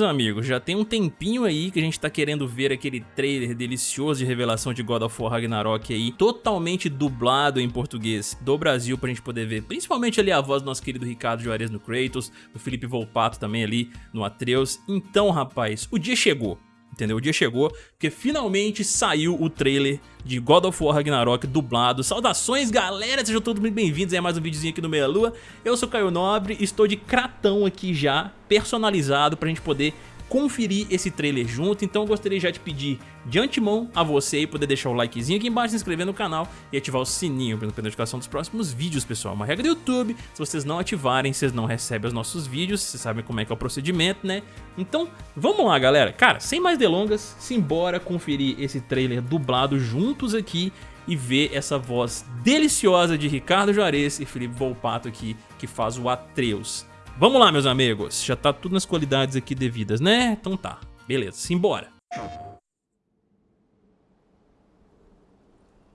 meus amigos, já tem um tempinho aí que a gente tá querendo ver aquele trailer delicioso de revelação de God of War Ragnarok aí, totalmente dublado em português do Brasil pra gente poder ver, principalmente ali a voz do nosso querido Ricardo Juarez no Kratos, do Felipe Volpato também ali no Atreus. Então, rapaz, o dia chegou entendeu? O dia chegou, porque finalmente saiu o trailer de God of War Ragnarok dublado. Saudações, galera! Sejam todos muito bem-vindos a mais um videozinho aqui no Meia Lua. Eu sou Caio Nobre, estou de cratão aqui já, personalizado, pra gente poder conferir esse trailer junto, então eu gostaria já de pedir de antemão a você aí poder deixar o likezinho aqui embaixo, se inscrever no canal e ativar o sininho para não notificação dos próximos vídeos, pessoal. Uma regra do YouTube, se vocês não ativarem, vocês não recebem os nossos vídeos, vocês sabem como é que é o procedimento, né? Então, vamos lá, galera. Cara, sem mais delongas, simbora conferir esse trailer dublado juntos aqui e ver essa voz deliciosa de Ricardo Juarez e Felipe Volpato aqui, que faz o Atreus. Vamos lá, meus amigos. Já tá tudo nas qualidades aqui devidas, né? Então tá. Beleza, simbora.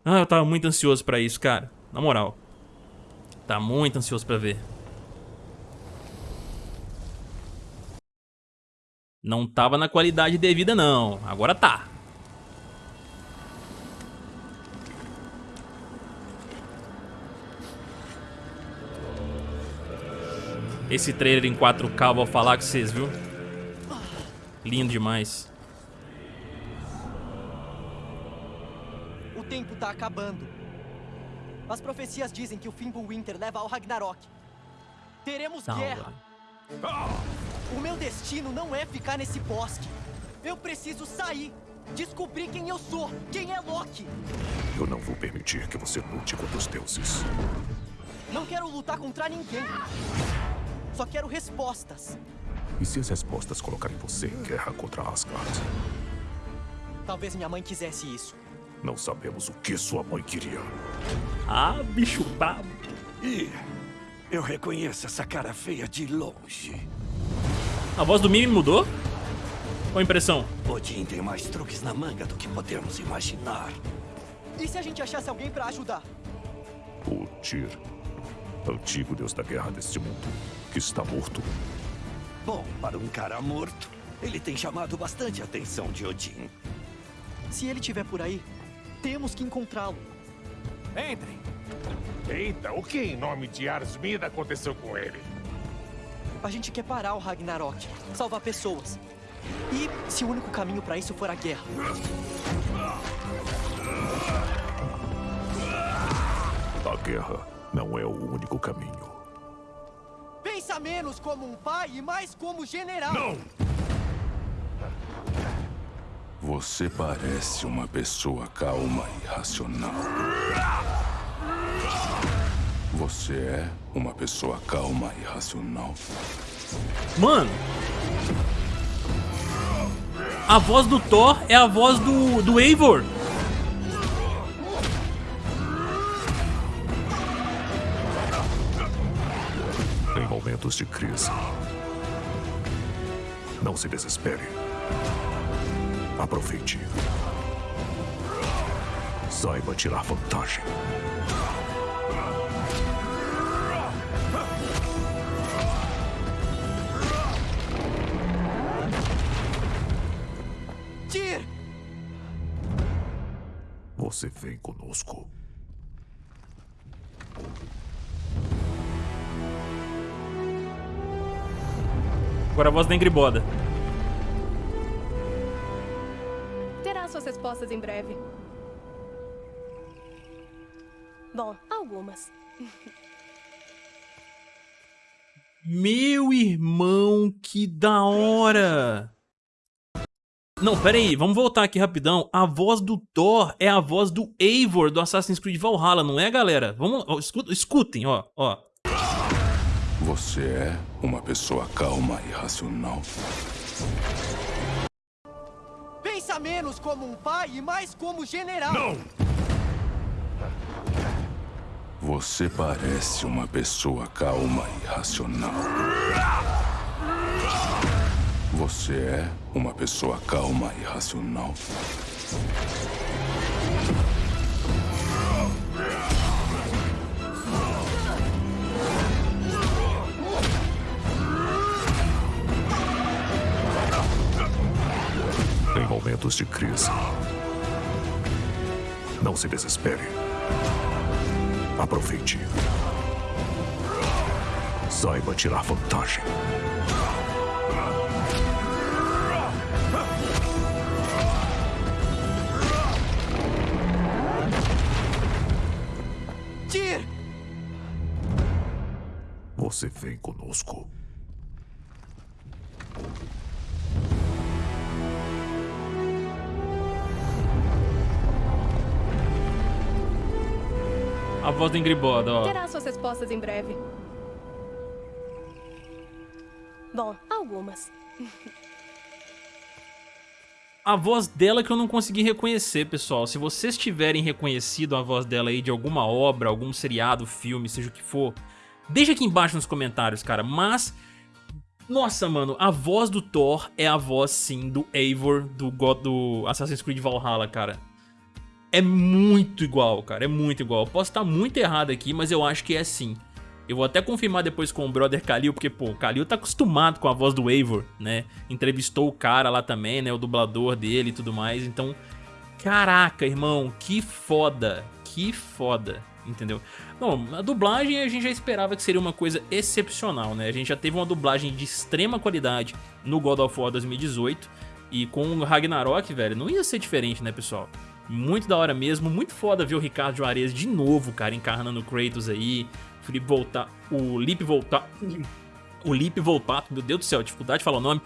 Ah, eu tava muito ansioso pra isso, cara. Na moral. Tá muito ansioso pra ver. Não tava na qualidade devida, não. Agora tá. Esse trailer em 4K, vou falar com vocês, viu? Lindo demais. O tempo tá acabando. As profecias dizem que o Fimbulwinter leva ao Ragnarok. Teremos guerra. O meu destino não é ficar nesse bosque. Eu preciso sair. Descobrir quem eu sou. Quem é Loki. Eu não vou permitir que você lute contra os deuses. Não quero lutar contra ninguém. Só quero respostas. E se as respostas colocarem você em guerra contra Asgard? Talvez minha mãe quisesse isso. Não sabemos o que sua mãe queria. Ah, bicho brabo. E eu reconheço essa cara feia de longe. A voz do Mimi mudou? Qual a impressão? Odin tem mais truques na manga do que podemos imaginar. E se a gente achasse alguém pra ajudar? O Tyr, antigo deus da guerra deste mundo, está morto. Bom, para um cara morto, ele tem chamado bastante a atenção de Odin. Se ele estiver por aí, temos que encontrá-lo. Entrem. Eita, o que em nome de Arsmida aconteceu com ele? A gente quer parar o Ragnarok, salvar pessoas. E se o único caminho para isso for a guerra? A guerra não é o único caminho. Pensa menos como um pai e mais como general. Não! Você parece uma pessoa calma e racional. Você é uma pessoa calma e racional. Mano. A voz do Thor é a voz do, do Eivor. Momentos de crise, não se desespere. Aproveite. Saiba tirar vantagem. Tyr! Você vem conosco. Agora a voz da Ingriboda. Terá suas respostas em breve. Bom, algumas. Meu irmão, que da hora! Não, pera aí, vamos voltar aqui rapidão. A voz do Thor é a voz do Eivor do Assassin's Creed Valhalla, não é, galera? Vamos, ó, escutem, ó, ó. Você é uma pessoa calma e racional. Pensa menos como um pai e mais como general. Não! Você parece uma pessoa calma e racional. Você é uma pessoa calma e racional. Momentos de crise. Não se desespere. Aproveite. Saiba tirar vantagem. Tyr! Você vem conosco. A voz do Ingrid Boda, ó. Terá suas respostas em breve. Bom, algumas. A voz dela que eu não consegui reconhecer, pessoal. Se vocês tiverem reconhecido a voz dela aí de alguma obra, algum seriado, filme, seja o que for, deixa aqui embaixo nos comentários, cara. Mas, nossa, mano, a voz do Thor é a voz, sim, do Eivor do, God, do Assassin's Creed Valhalla, cara. É muito igual, cara, é muito igual. Eu posso estar muito errado aqui, mas eu acho que é sim. Eu vou até confirmar depois com o brother Kalil, porque, pô, o Kalil tá acostumado com a voz do Eivor, né? Entrevistou o cara lá também, né? O dublador dele e tudo mais. Então, caraca, irmão, que foda. Que foda, entendeu? Bom, a dublagem a gente já esperava que seria uma coisa excepcional, né? A gente já teve uma dublagem de extrema qualidade no God of War 2018. E com o Ragnarok, velho, não ia ser diferente, né, pessoal? Muito da hora mesmo, muito foda ver o Ricardo Juarez de novo, cara, encarnando o Kratos aí. O Felipe voltar, o Lipe voltar, o Lipe Volpato, meu Deus do céu, dificuldade de falar o nome,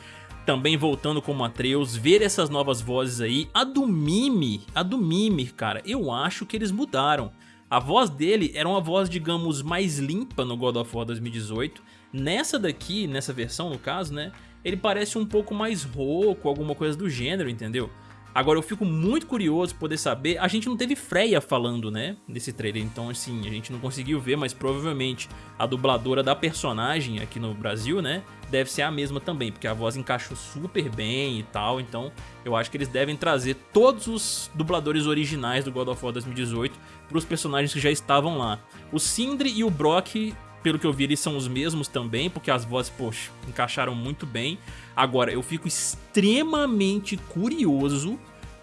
também voltando como Atreus, ver essas novas vozes aí. A do Mimi, a do Mimi, cara, eu acho que eles mudaram. A voz dele era uma voz, digamos, mais limpa no God of War 2018. Nessa daqui, nessa versão no caso, né, ele parece um pouco mais rouco, alguma coisa do gênero, entendeu? Agora eu fico muito curioso poder saber, a gente não teve Freya falando, né, nesse trailer, então assim, a gente não conseguiu ver, mas provavelmente a dubladora da personagem aqui no Brasil, né, deve ser a mesma também, porque a voz encaixou super bem e tal, então eu acho que eles devem trazer todos os dubladores originais do God of War 2018 para os personagens que já estavam lá. O Sindri e o Brock pelo que eu vi, eles são os mesmos também, porque as vozes, poxa, encaixaram muito bem. Agora, eu fico extremamente curioso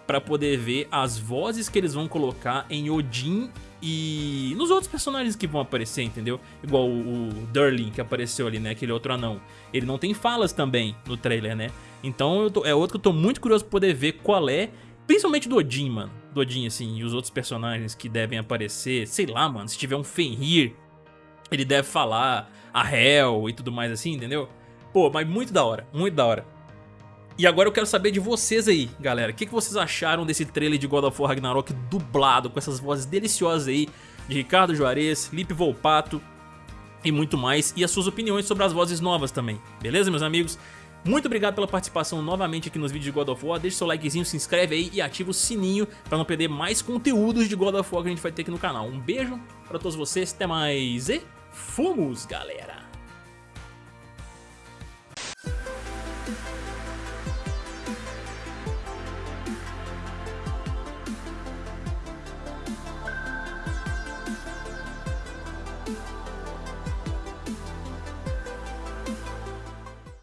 para poder ver as vozes que eles vão colocar em Odin e nos outros personagens que vão aparecer, entendeu? Igual o, o que apareceu ali, né? Aquele outro anão. Ele não tem falas também no trailer, né? Então tô, é outro que eu tô muito curioso pra poder ver qual é, principalmente do Odin, mano. Do Odin, assim, e os outros personagens que devem aparecer. Sei lá, mano, se tiver um Fenrir, ele deve falar a Hell e tudo mais assim, entendeu? Pô, mas muito da hora, muito da hora. E agora eu quero saber de vocês aí, galera. O que, que vocês acharam desse trailer de God of War Ragnarok dublado, com essas vozes deliciosas aí de Ricardo Juarez, Lipe Volpato e muito mais. E as suas opiniões sobre as vozes novas também, beleza, meus amigos? Muito obrigado pela participação novamente aqui nos vídeos de God of War. Deixa seu likezinho, se inscreve aí e ativa o sininho para não perder mais conteúdos de God of War que a gente vai ter aqui no canal. Um beijo para todos vocês, até mais e fomos, galera!